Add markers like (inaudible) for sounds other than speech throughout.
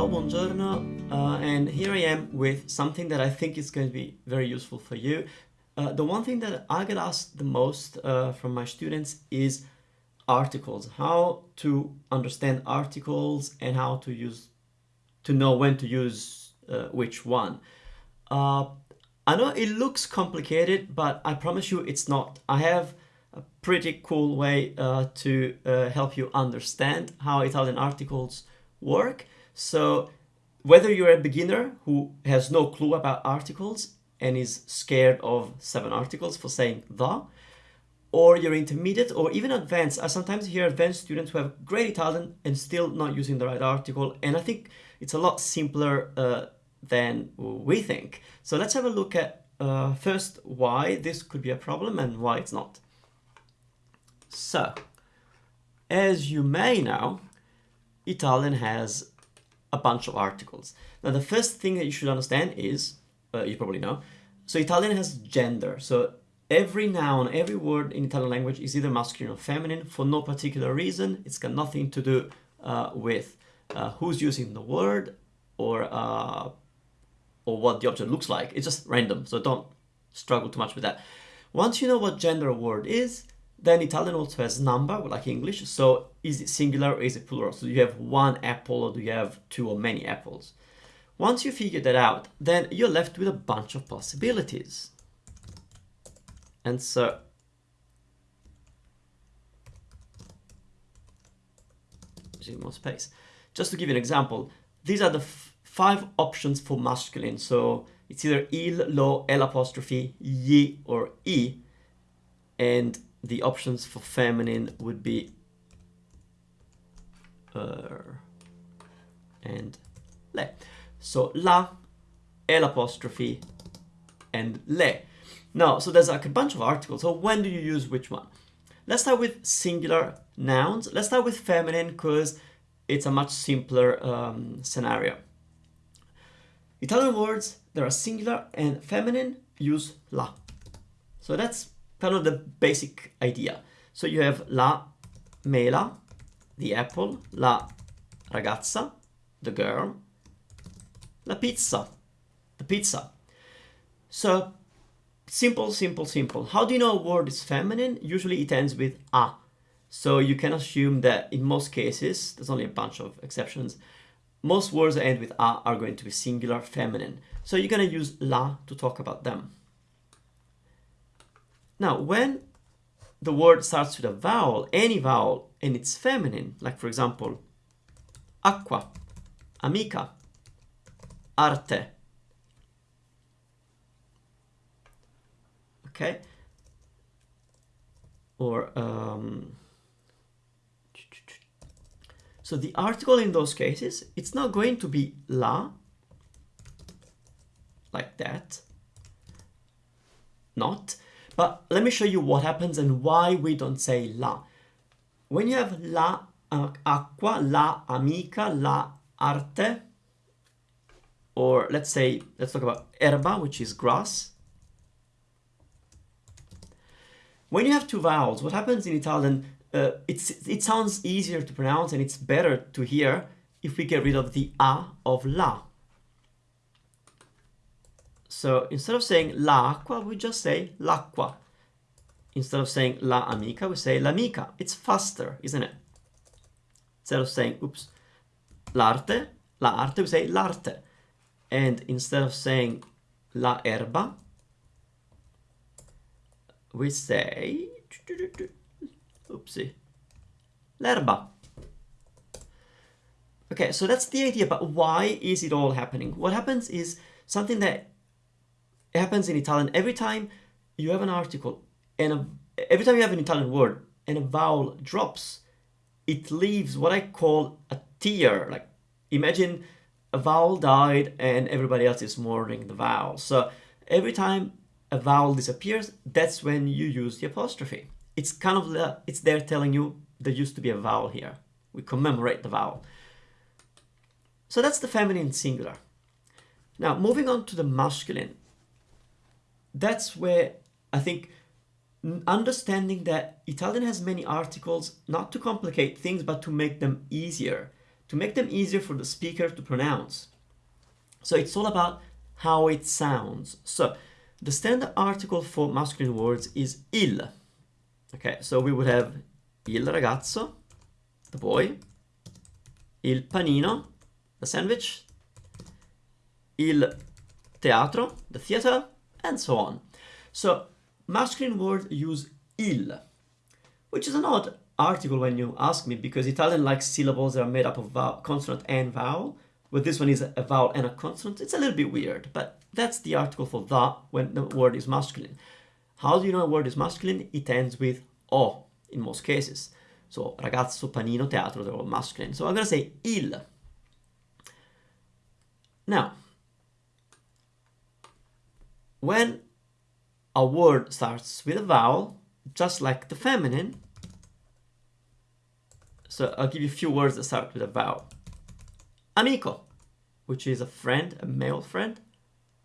Ciao, buongiorno, uh, and here I am with something that I think is going to be very useful for you. Uh, the one thing that I get asked the most uh, from my students is articles, how to understand articles and how to use, to know when to use uh, which one. Uh, I know it looks complicated, but I promise you it's not. I have a pretty cool way uh, to help you understand how Italian articles work. So whether you're a beginner who has no clue about articles and is scared of seven articles for saying the, or you're intermediate or even advanced. I sometimes hear advanced students who have great Italian and still not using the right article. And I think it's a lot simpler uh, than we think. So let's have a look at uh, first why this could be a problem and why it's not. So, as you may know, Italian has a bunch of articles. Now, the first thing that you should understand is, uh, you probably know, so Italian has gender. So every noun, every word in Italian language is either masculine or feminine for no particular reason. It's got nothing to do uh, with uh, who's using the word or uh, or what the object looks like. It's just random, so don't struggle too much with that. Once you know what gender a word is, then Italian also has number, like English. So is it singular or is it plural? So do you have one apple or do you have two or many apples? Once you figure that out, then you're left with a bunch of possibilities. And so more space. Just to give you an example, these are the five options for masculine. So it's either il, lo, l apostrophe, gli, or e. And the options for feminine would be er and le. So la, L apostrophe, and le. Now, so there's like a bunch of articles. So when do you use which one? Let's start with singular nouns. Let's start with feminine because it's a much simpler um, scenario. Italian words, there are singular and feminine use la. So that's kind of the basic idea. So you have la mela, the apple, la ragazza, the girl, la pizza, the pizza. So simple, simple, simple. How do you know a word is feminine? Usually it ends with a. So you can assume that in most cases, there's only a bunch of exceptions, most words that end with a are going to be singular feminine. So you're going to use la to talk about them. Now, when the word starts with a vowel, any vowel, and it's feminine, like for example, acqua, amica, arte. Okay? Or, um, so the article in those cases, it's not going to be la, like that, not, but let me show you what happens and why we don't say la. When you have la acqua, la amica, la arte, or let's say, let's talk about erba, which is grass. When you have two vowels, what happens in Italian, uh, it sounds easier to pronounce and it's better to hear if we get rid of the a of la. So instead of saying la l'acqua, we just say l'acqua. Instead of saying la amica, we say l'amica. It's faster, isn't it? Instead of saying, oops, l'arte, la arte, we say l'arte. And instead of saying la erba, we say, oopsie, l'erba. Okay, so that's the idea, but why is it all happening? What happens is something that it happens in Italian every time you have an article and a, every time you have an Italian word and a vowel drops, it leaves what I call a tear. Like imagine a vowel died and everybody else is mourning the vowel. So every time a vowel disappears, that's when you use the apostrophe. It's kind of, it's there telling you there used to be a vowel here. We commemorate the vowel. So that's the feminine singular. Now, moving on to the masculine that's where I think understanding that Italian has many articles, not to complicate things, but to make them easier, to make them easier for the speaker to pronounce. So it's all about how it sounds. So the standard article for masculine words is il. Okay, so we would have il ragazzo, the boy, il panino, the sandwich, il teatro, the theater, and so on. So masculine words use il, which is an odd article when you ask me because Italian likes syllables that are made up of vowel, consonant and vowel, but this one is a vowel and a consonant. It's a little bit weird, but that's the article for the when the word is masculine. How do you know a word is masculine? It ends with o in most cases. So ragazzo, panino, teatro, they're all masculine. So I'm going to say il. Now, when a word starts with a vowel, just like the feminine, so I'll give you a few words that start with a vowel. Amico, which is a friend, a male friend.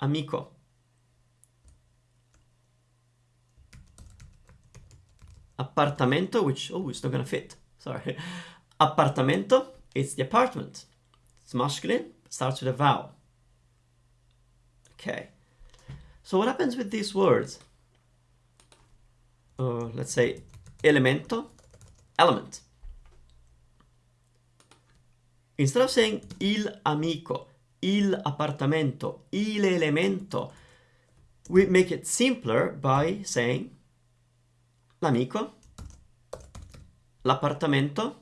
Amico. Appartamento, which, oh, it's not gonna fit, sorry. (laughs) Appartamento, it's the apartment. It's masculine, starts with a vowel. Okay. So what happens with these words? Uh, let's say elemento, element. Instead of saying il amico, il appartamento, il elemento, we make it simpler by saying l'amico, l'appartamento,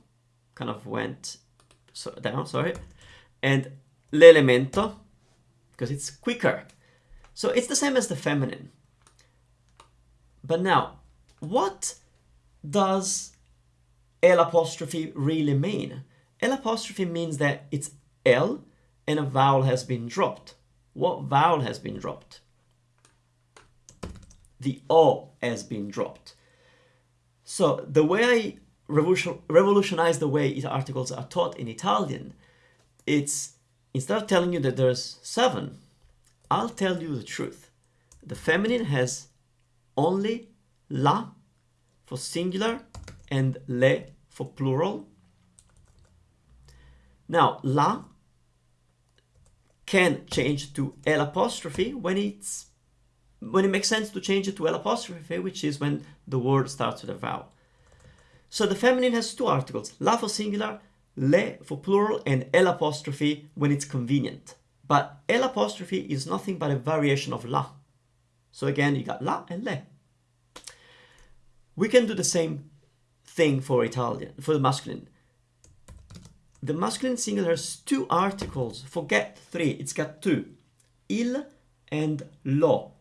kind of went down, sorry, and l'elemento, because it's quicker. So it's the same as the feminine. But now, what does L apostrophe really mean? L apostrophe means that it's L and a vowel has been dropped. What vowel has been dropped? The O has been dropped. So the way I revolution, revolutionize the way articles are taught in Italian, it's instead of telling you that there's seven, I'll tell you the truth. The feminine has only la for singular and le for plural now, la can change to L apostrophe when it's when it makes sense to change it to L apostrophe, which is when the word starts with a vowel. So the feminine has two articles, la for singular, le for plural, and L apostrophe when it's convenient. But L apostrophe is nothing but a variation of la. So again, you got la and le. We can do the same thing for Italian, for the masculine the masculine singular has two articles. Forget three, it's got two. Il and lo.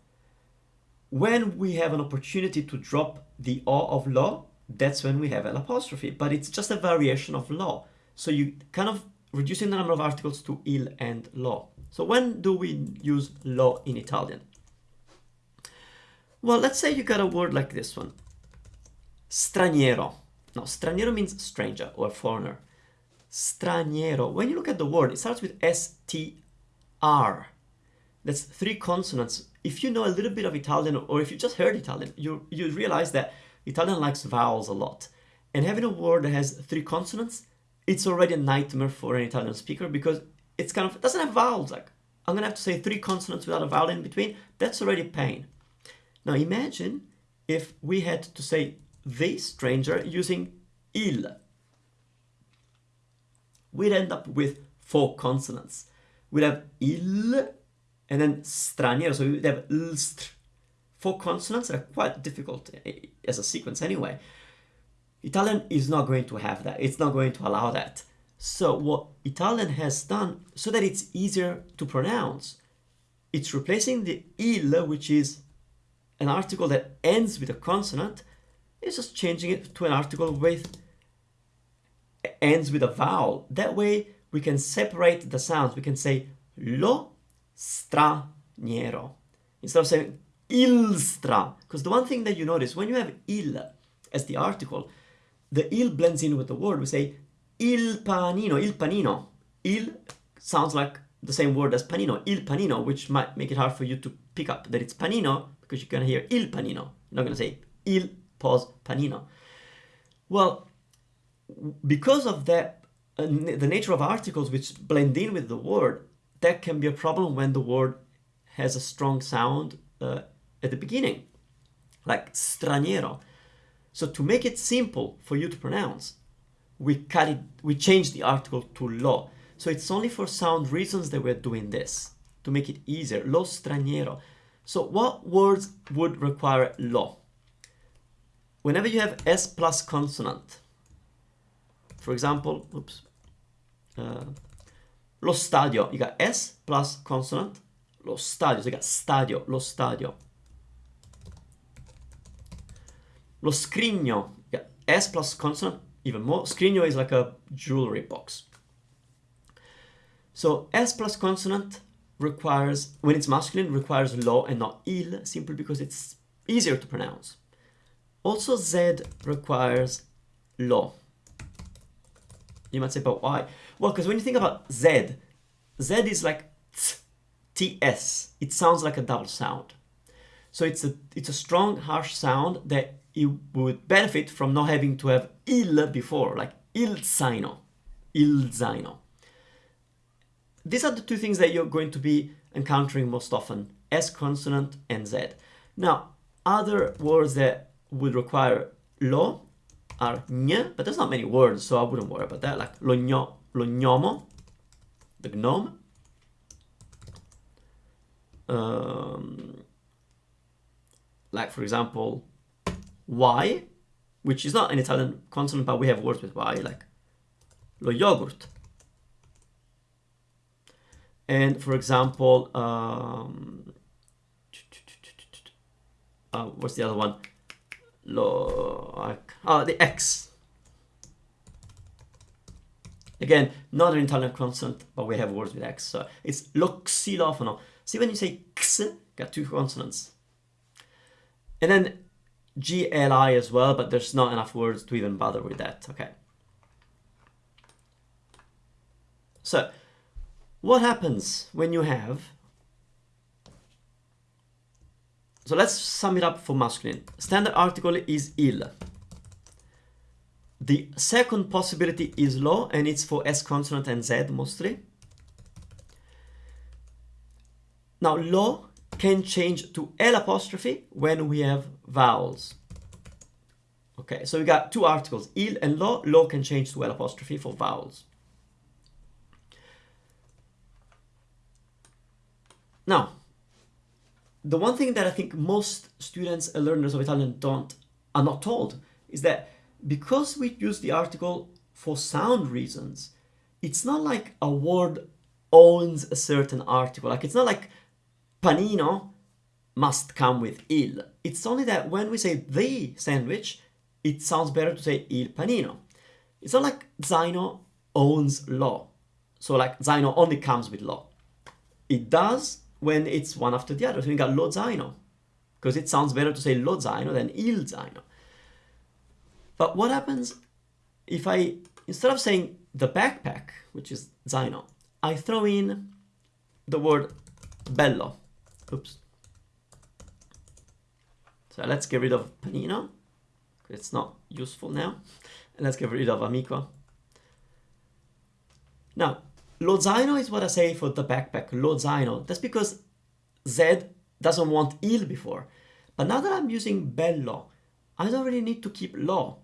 When we have an opportunity to drop the o of lo, that's when we have an apostrophe, but it's just a variation of lo. So you kind of reducing the number of articles to il and lo. So when do we use lo in Italian? Well, let's say you got a word like this one. Straniero. Now, straniero means stranger or foreigner straniero. When you look at the word, it starts with S-T-R. That's three consonants. If you know a little bit of Italian or if you just heard Italian, you, you realize that Italian likes vowels a lot. And having a word that has three consonants, it's already a nightmare for an Italian speaker because it's kind of, it doesn't have vowels. Like, I'm gonna have to say three consonants without a vowel in between. That's already pain. Now imagine if we had to say the stranger using il we'd end up with four consonants. We'd have il and then straniero, so we'd have lstr. Four consonants are quite difficult eh, as a sequence anyway. Italian is not going to have that. It's not going to allow that. So what Italian has done, so that it's easier to pronounce, it's replacing the il, which is an article that ends with a consonant, it's just changing it to an article with ends with a vowel. That way we can separate the sounds. We can say lo straniero instead of saying il stra. Because the one thing that you notice when you have il as the article, the il blends in with the word. We say il panino, il panino. Il sounds like the same word as panino, il panino, which might make it hard for you to pick up that it's panino because you're going to hear il panino. You're not going to say il pause panino. Well, because of that uh, the nature of articles which blend in with the word, that can be a problem when the word has a strong sound uh, at the beginning, like straniero. So to make it simple for you to pronounce, we cut it, we change the article to lo. So it's only for sound reasons that we're doing this, to make it easier, lo straniero. So what words would require lo? Whenever you have S plus consonant, for example, oops, uh, lo stadio, you got S plus consonant, lo stadio, so you got stadio, lo stadio. Lo scrigno, yeah, S plus consonant, even more. Scrigno is like a jewelry box. So S plus consonant requires, when it's masculine, requires lo and not il, simply because it's easier to pronounce. Also Z requires lo. You might say, but why? Well, because when you think about Z, Z is like ts. It sounds like a double sound. So it's a, it's a strong, harsh sound that you would benefit from not having to have il before, like il zaino, il zaino. These are the two things that you're going to be encountering most often, S consonant and Z. Now, other words that would require lo are gn, but there's not many words, so I wouldn't worry about that, like lo, gno, lo gnomo, the gnome. Um, like, for example, Y, which is not an Italian consonant, but we have words with Y, like lo yogurt. And for example, um, uh, what's the other one? Lo, uh, the X. Again, not an Italian consonant, but we have words with X. So it's lo xilofono. See when you say x, got two consonants. And then GLI as well, but there's not enough words to even bother with that. Okay. So, what happens when you have... So let's sum it up for masculine. Standard article is il. The second possibility is lo, and it's for S consonant and Z mostly. Now, lo can change to L apostrophe when we have vowels. Okay, so we got two articles, il and lo. Lo can change to L apostrophe for vowels. Now, the one thing that I think most students and learners of Italian don't are not told is that because we use the article for sound reasons, it's not like a word owns a certain article. Like it's not like panino must come with il. It's only that when we say the sandwich, it sounds better to say il panino. It's not like zaino owns lo. So like zaino only comes with lo. It does when it's one after the other. So we got lo zaino. Because it sounds better to say lo zaino than il zaino. But what happens if I, instead of saying the backpack, which is zaino, I throw in the word bello. Oops. So let's get rid of panino. It's not useful now. And let's get rid of amico. Now, lo zaino is what I say for the backpack, lo zaino. That's because Z doesn't want il before. But now that I'm using bello, I don't really need to keep lo.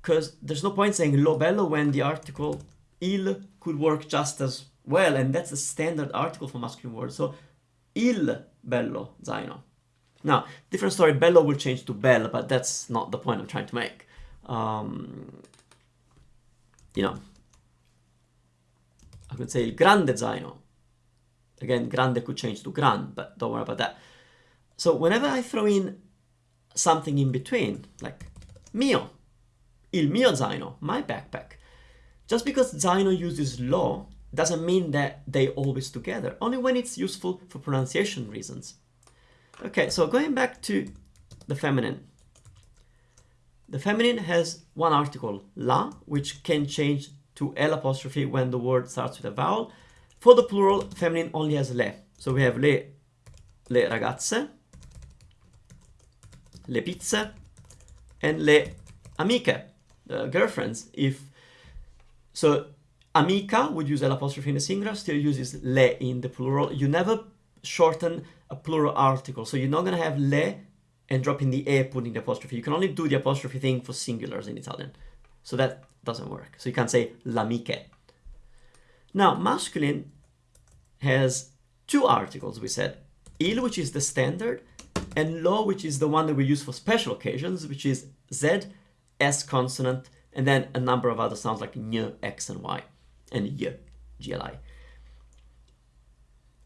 Because there's no point saying lo bello when the article il could work just as well. And that's a standard article for masculine words. So il bello zaino. Now, different story, bello will change to bell, but that's not the point I'm trying to make. Um, you know, I could say il grande zaino. Again, grande could change to gran, but don't worry about that. So whenever I throw in something in between, like mio, il mio zaino, my backpack, just because zaino uses lo doesn't mean that they always together, only when it's useful for pronunciation reasons. Okay, so going back to the feminine. The feminine has one article, la, which can change to L apostrophe when the word starts with a vowel. For the plural, feminine only has le. So we have le, le ragazze, le pizze, and le amiche, the girlfriends. If So amica would use L apostrophe in the singular, still uses le in the plural. You never shorten a plural article, so you're not going to have le and drop in the e putting the apostrophe. You can only do the apostrophe thing for singulars in Italian. So that doesn't work. So you can't say l'amiche. Now, masculine has two articles, we said. Il, which is the standard, and lo, which is the one that we use for special occasions, which is z, s consonant, and then a number of other sounds like ny, x, and y, and y, gli.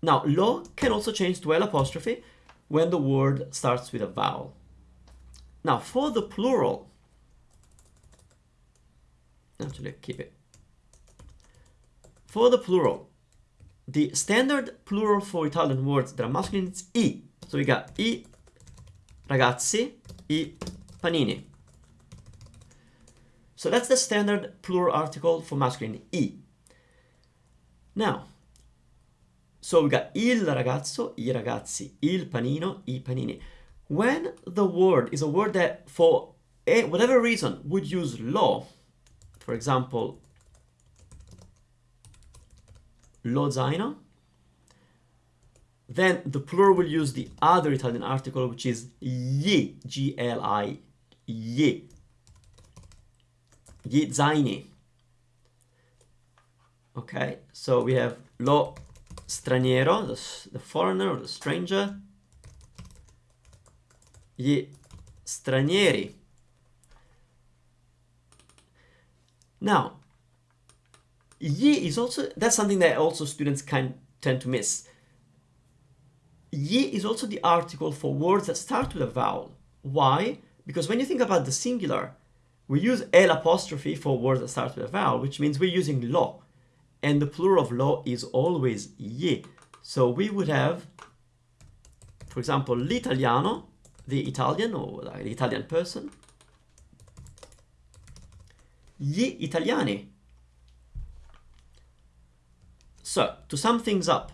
Now, lo can also change to l apostrophe when the word starts with a vowel. Now, for the plural, actually keep it. For the plural, the standard plural for Italian words that are masculine is i. So we got i ragazzi, i panini. So that's the standard plural article for masculine, i. Now, so we got il ragazzo, i ragazzi, il panino, i panini. When the word is a word that for a, whatever reason would use lo, for example, lo zaino, then the plural will use the other Italian article, which is gli, G-L-I, gli, gli zaini. Okay, so we have lo straniero, the, the foreigner or the stranger, gli stranieri. Now, Gli is also, that's something that also students can tend to miss. Gli is also the article for words that start with a vowel. Why? Because when you think about the singular, we use L apostrophe for words that start with a vowel, which means we're using lo. And the plural of lo is always gli. So we would have, for example, l'italiano, the Italian or the Italian person. Gli italiani, so, to sum things up,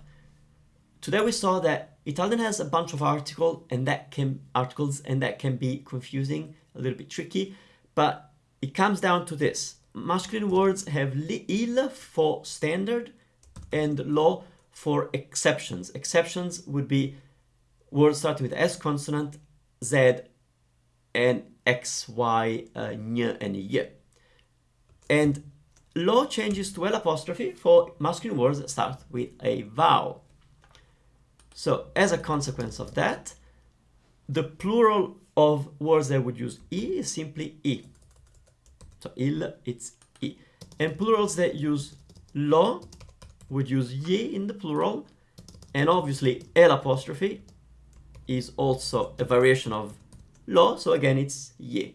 today we saw that Italian has a bunch of article and that can articles and that can be confusing, a little bit tricky, but it comes down to this. Masculine words have il for standard and lo for exceptions. Exceptions would be words starting with S consonant, Z, and X, Y, uh, and y. And Lo changes to L apostrophe for masculine words that start with a vowel. So as a consequence of that, the plural of words that would use E is simply E. So il, it's E. And plurals that use lo would use gli in the plural. And obviously L apostrophe is also a variation of lo, so again it's gli.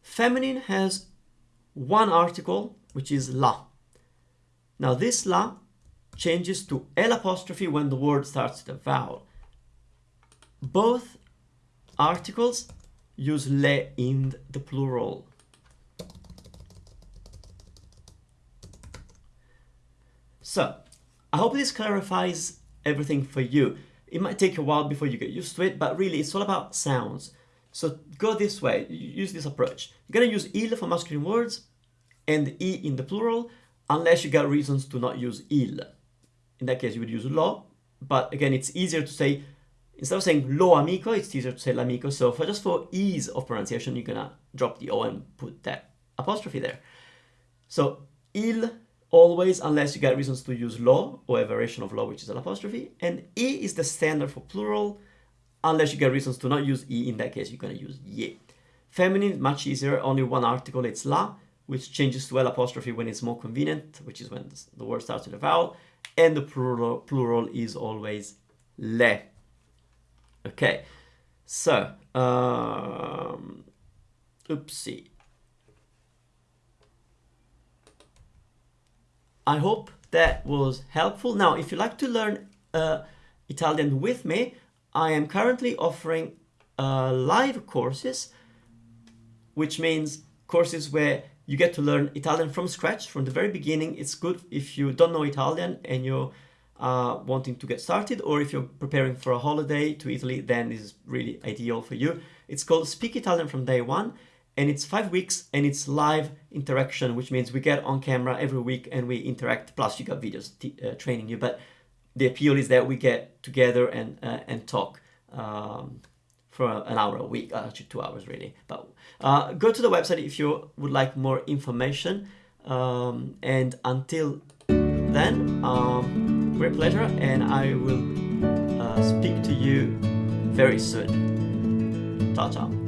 Feminine has one article, which is la. Now this la changes to L apostrophe when the word starts with a vowel. Both articles use le in the plural. So, I hope this clarifies everything for you. It might take a while before you get used to it, but really it's all about sounds. So go this way, use this approach. You're gonna use il for masculine words and e in the plural, unless you got reasons to not use il. In that case, you would use lo, but again, it's easier to say, instead of saying lo amico, it's easier to say l'amico. So for just for ease of pronunciation, you're gonna drop the o and put that apostrophe there. So il always, unless you got reasons to use lo or a variation of lo, which is an apostrophe, and e is the standard for plural, unless you get reasons to not use e, in that case, you're to use gli. Feminine, much easier, only one article, it's la, which changes to l apostrophe when it's more convenient, which is when the word starts with a vowel, and the plural, plural is always le. Okay, so, um, oopsie. I hope that was helpful. Now, if you'd like to learn uh, Italian with me, I am currently offering uh, live courses, which means courses where you get to learn Italian from scratch from the very beginning. It's good if you don't know Italian and you're uh, wanting to get started, or if you're preparing for a holiday to Italy, then this is really ideal for you. It's called Speak Italian from Day One, and it's five weeks and it's live interaction which means we get on camera every week and we interact. Plus you got videos uh, training you but the appeal is that we get together and uh, and talk um, for an hour a week uh, actually two hours really. But uh, go to the website if you would like more information. Um, and until then um, great pleasure and i will uh, speak to you very soon. Ciao ciao